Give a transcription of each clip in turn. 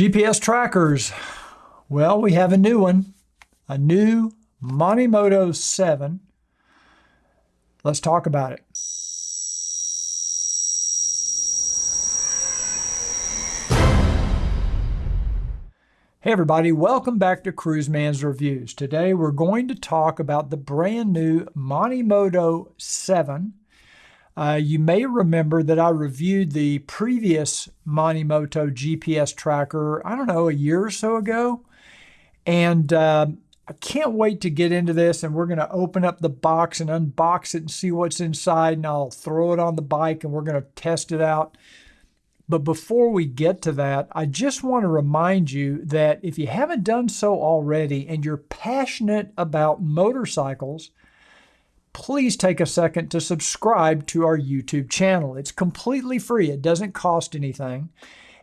GPS trackers. Well, we have a new one, a new Monimoto 7. Let's talk about it. Hey everybody, welcome back to Cruiseman's Reviews. Today we're going to talk about the brand new Monimoto 7 uh, you may remember that I reviewed the previous Monimoto GPS tracker, I don't know, a year or so ago. And uh, I can't wait to get into this and we're going to open up the box and unbox it and see what's inside and I'll throw it on the bike and we're going to test it out. But before we get to that, I just want to remind you that if you haven't done so already and you're passionate about motorcycles, please take a second to subscribe to our YouTube channel. It's completely free. It doesn't cost anything.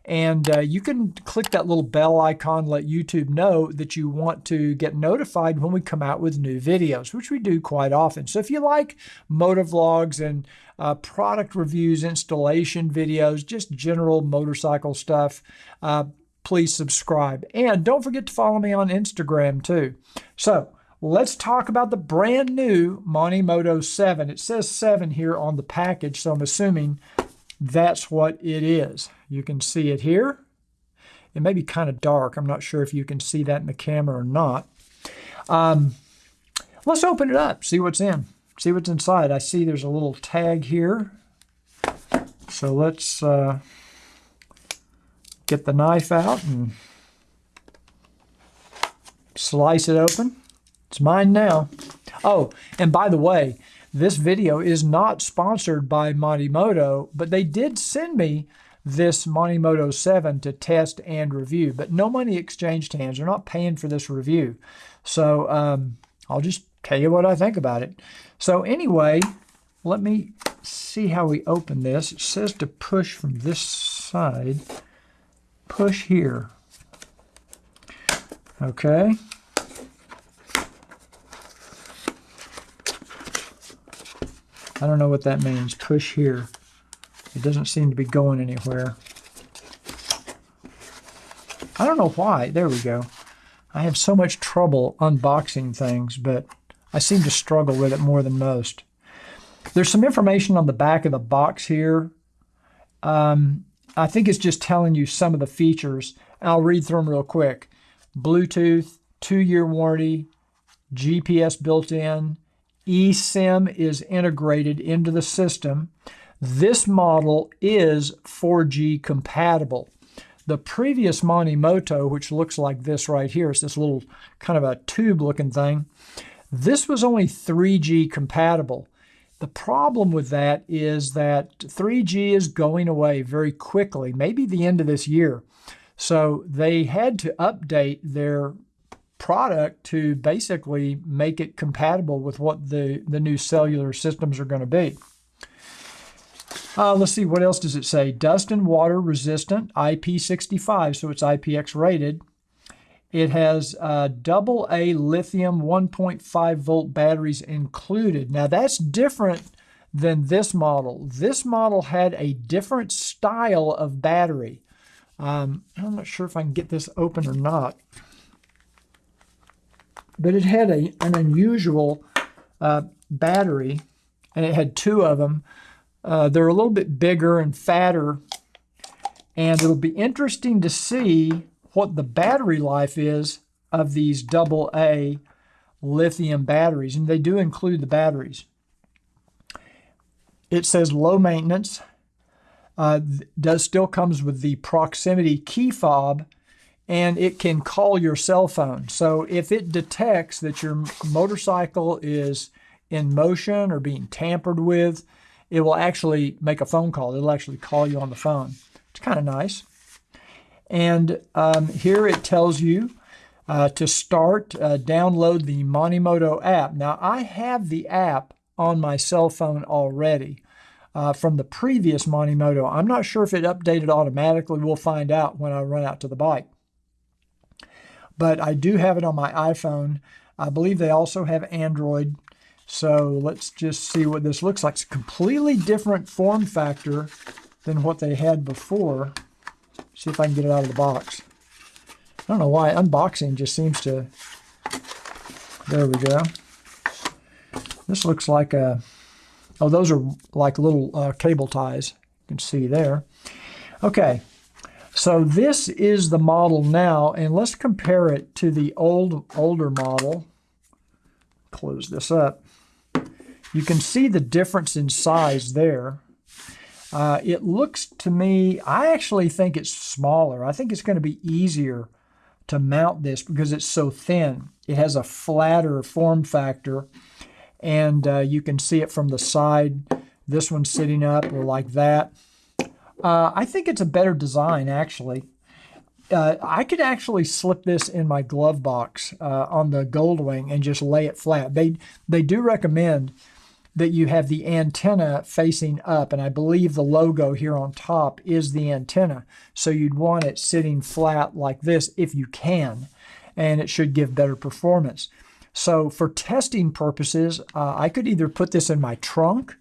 And uh, you can click that little bell icon, let YouTube know that you want to get notified when we come out with new videos, which we do quite often. So if you like motovlogs and uh, product reviews, installation videos, just general motorcycle stuff, uh, please subscribe. And don't forget to follow me on Instagram too. So Let's talk about the brand new Monimoto 7. It says 7 here on the package, so I'm assuming that's what it is. You can see it here. It may be kind of dark. I'm not sure if you can see that in the camera or not. Um, let's open it up, see what's in, see what's inside. I see there's a little tag here. So let's uh, get the knife out and slice it open. It's mine now. Oh, and by the way, this video is not sponsored by Monimoto, but they did send me this Monimoto 7 to test and review, but no money exchanged hands. They're not paying for this review. So um, I'll just tell you what I think about it. So anyway, let me see how we open this. It says to push from this side. Push here. Okay. I don't know what that means. Push here. It doesn't seem to be going anywhere. I don't know why. There we go. I have so much trouble unboxing things, but I seem to struggle with it more than most. There's some information on the back of the box here. Um, I think it's just telling you some of the features. I'll read through them real quick. Bluetooth, two-year warranty, GPS built in, eSIM is integrated into the system. This model is 4G compatible. The previous Monimoto, which looks like this right here, it's this little kind of a tube looking thing, this was only 3G compatible. The problem with that is that 3G is going away very quickly, maybe the end of this year. So they had to update their product to basically make it compatible with what the, the new cellular systems are going to be. Uh, let's see, what else does it say? Dust and water resistant, IP65, so it's IPX rated. It has uh, double A lithium 1.5 volt batteries included. Now that's different than this model. This model had a different style of battery. Um, I'm not sure if I can get this open or not but it had a, an unusual uh, battery, and it had two of them. Uh, they're a little bit bigger and fatter, and it'll be interesting to see what the battery life is of these double A lithium batteries, and they do include the batteries. It says low maintenance. Uh, does still comes with the proximity key fob and it can call your cell phone. So if it detects that your motorcycle is in motion or being tampered with, it will actually make a phone call. It'll actually call you on the phone. It's kind of nice. And um, here it tells you uh, to start, uh, download the Monimoto app. Now, I have the app on my cell phone already uh, from the previous Monimoto. I'm not sure if it updated automatically. We'll find out when I run out to the bike but I do have it on my iPhone. I believe they also have Android. So let's just see what this looks like. It's a completely different form factor than what they had before. See if I can get it out of the box. I don't know why unboxing just seems to. There we go. This looks like a. Oh, those are like little uh, cable ties. You can see there. Okay, so this is the model now, and let's compare it to the old older model. Close this up. You can see the difference in size there. Uh, it looks to me, I actually think it's smaller. I think it's going to be easier to mount this because it's so thin. It has a flatter form factor, and uh, you can see it from the side. This one's sitting up or like that. Uh, I think it's a better design, actually. Uh, I could actually slip this in my glove box uh, on the Goldwing and just lay it flat. They they do recommend that you have the antenna facing up, and I believe the logo here on top is the antenna. So you'd want it sitting flat like this if you can, and it should give better performance. So for testing purposes, uh, I could either put this in my trunk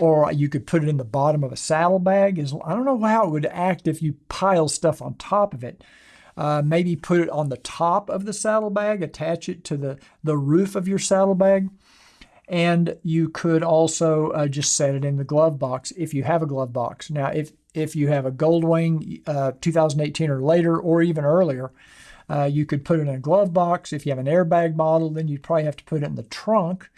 or you could put it in the bottom of a saddlebag. I don't know how it would act if you pile stuff on top of it. Uh, maybe put it on the top of the saddlebag, attach it to the, the roof of your saddlebag. And you could also uh, just set it in the glove box if you have a glove box. Now, if, if you have a Goldwing uh, 2018 or later, or even earlier, uh, you could put it in a glove box. If you have an airbag model, then you'd probably have to put it in the trunk.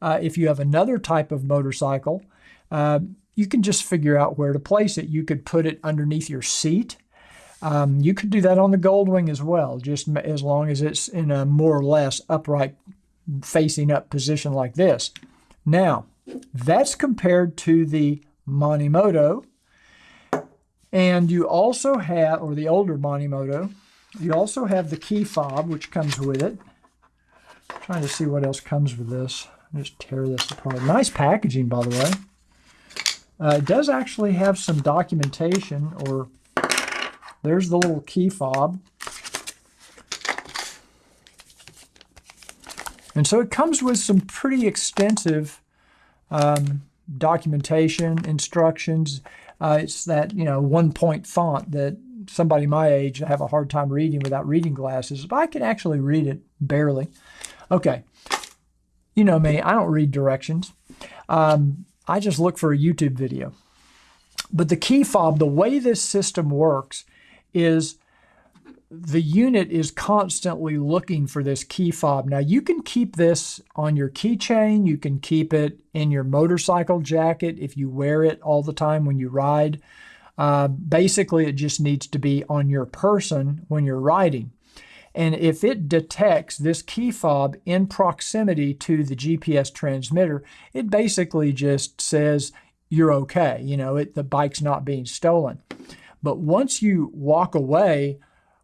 Uh, if you have another type of motorcycle, uh, you can just figure out where to place it. You could put it underneath your seat. Um, you could do that on the Goldwing as well, just as long as it's in a more or less upright, facing up position like this. Now, that's compared to the Monimoto. And you also have, or the older Monimoto, you also have the key fob, which comes with it. I'm trying to see what else comes with this. Just tear this apart. Nice packaging, by the way. Uh, it does actually have some documentation, or there's the little key fob. And so it comes with some pretty extensive um, documentation, instructions. Uh, it's that, you know, one-point font that somebody my age have a hard time reading without reading glasses. But I can actually read it barely. Okay. You know me, I don't read directions. Um, I just look for a YouTube video. But the key fob, the way this system works is the unit is constantly looking for this key fob. Now you can keep this on your keychain. You can keep it in your motorcycle jacket if you wear it all the time when you ride. Uh, basically, it just needs to be on your person when you're riding. And if it detects this key fob in proximity to the GPS transmitter, it basically just says you're okay. You know, it, the bike's not being stolen. But once you walk away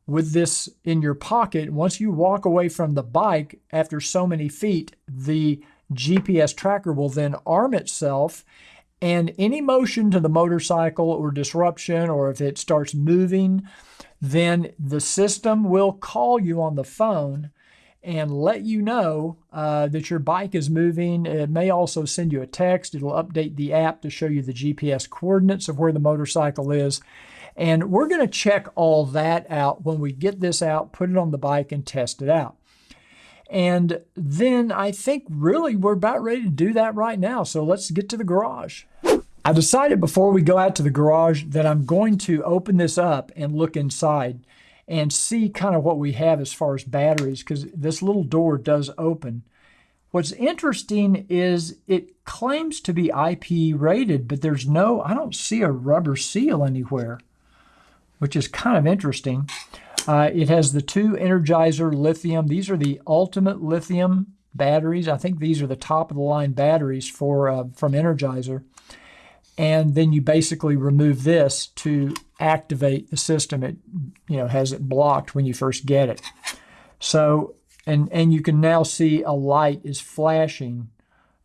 with this in your pocket, once you walk away from the bike after so many feet, the GPS tracker will then arm itself and any motion to the motorcycle or disruption, or if it starts moving, then the system will call you on the phone and let you know uh, that your bike is moving. It may also send you a text. It'll update the app to show you the GPS coordinates of where the motorcycle is. And we're going to check all that out when we get this out, put it on the bike, and test it out. And then I think really we're about ready to do that right now. So let's get to the garage. I decided before we go out to the garage that I'm going to open this up and look inside and see kind of what we have as far as batteries because this little door does open. What's interesting is it claims to be IP rated, but there's no, I don't see a rubber seal anywhere, which is kind of interesting. Uh, it has the two Energizer lithium. These are the ultimate lithium batteries. I think these are the top of the line batteries for uh, from Energizer and then you basically remove this to activate the system. It you know has it blocked when you first get it. So and and you can now see a light is flashing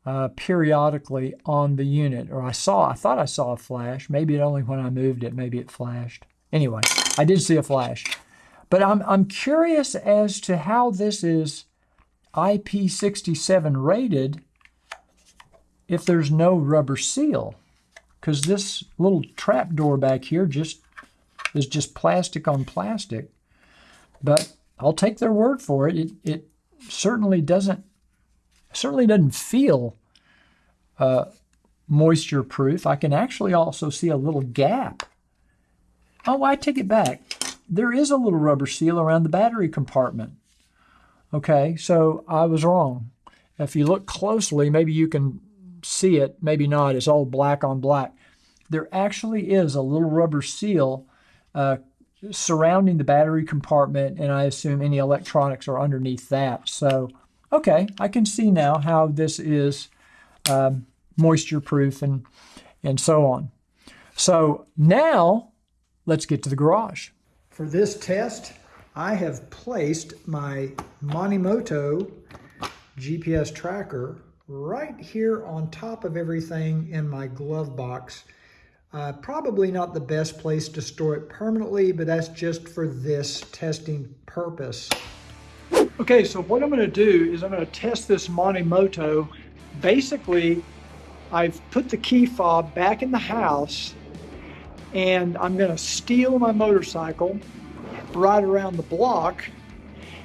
uh, periodically on the unit. Or I saw I thought I saw a flash. Maybe it only when I moved it. Maybe it flashed. Anyway, I did see a flash. But I'm I'm curious as to how this is IP67 rated if there's no rubber seal because this little trap door back here just is just plastic on plastic. but I'll take their word for it. It, it certainly doesn't certainly doesn't feel uh, moisture proof. I can actually also see a little gap. Oh, I take it back. There is a little rubber seal around the battery compartment. Okay, so I was wrong. If you look closely, maybe you can see it, maybe not. It's all black on black. There actually is a little rubber seal uh, surrounding the battery compartment, and I assume any electronics are underneath that. So, okay, I can see now how this is um, moisture proof and, and so on. So now let's get to the garage. For this test, I have placed my Monimoto GPS tracker right here on top of everything in my glove box. Uh, probably not the best place to store it permanently, but that's just for this testing purpose. Okay, so what I'm going to do is I'm going to test this Monimoto. Basically, I've put the key fob back in the house and I'm going to steal my motorcycle ride around the block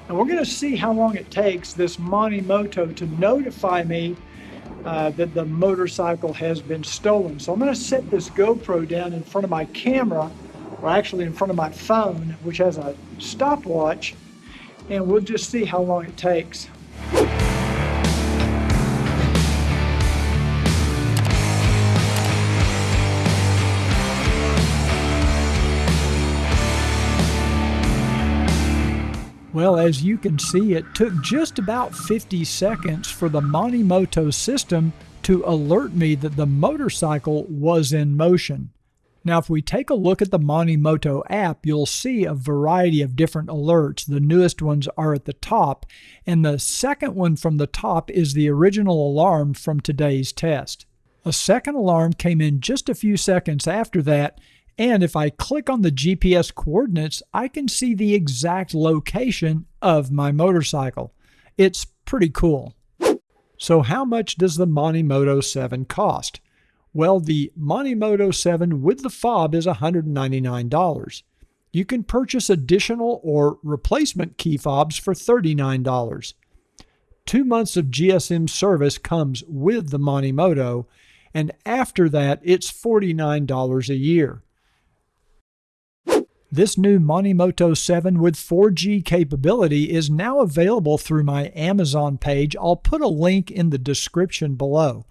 and we're going to see how long it takes this Monimoto to notify me uh, that the motorcycle has been stolen. So I'm going to set this GoPro down in front of my camera, or actually in front of my phone, which has a stopwatch, and we'll just see how long it takes. Well, as you can see, it took just about 50 seconds for the Monimoto system to alert me that the motorcycle was in motion. Now, if we take a look at the Monimoto app, you'll see a variety of different alerts. The newest ones are at the top, and the second one from the top is the original alarm from today's test. A second alarm came in just a few seconds after that, and if I click on the GPS coordinates, I can see the exact location of my motorcycle. It's pretty cool. So how much does the Monimoto 7 cost? Well, the Monimoto 7 with the fob is $199. You can purchase additional or replacement key fobs for $39. Two months of GSM service comes with the Monimoto, and after that, it's $49 a year. This new Monimoto 7 with 4G capability is now available through my Amazon page. I'll put a link in the description below.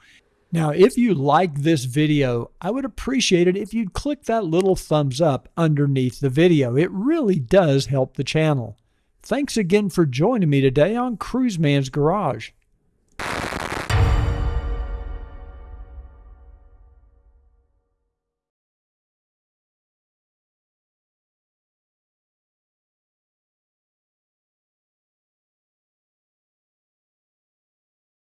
Now, if you like this video, I would appreciate it if you'd click that little thumbs up underneath the video. It really does help the channel. Thanks again for joining me today on Cruiseman's Garage.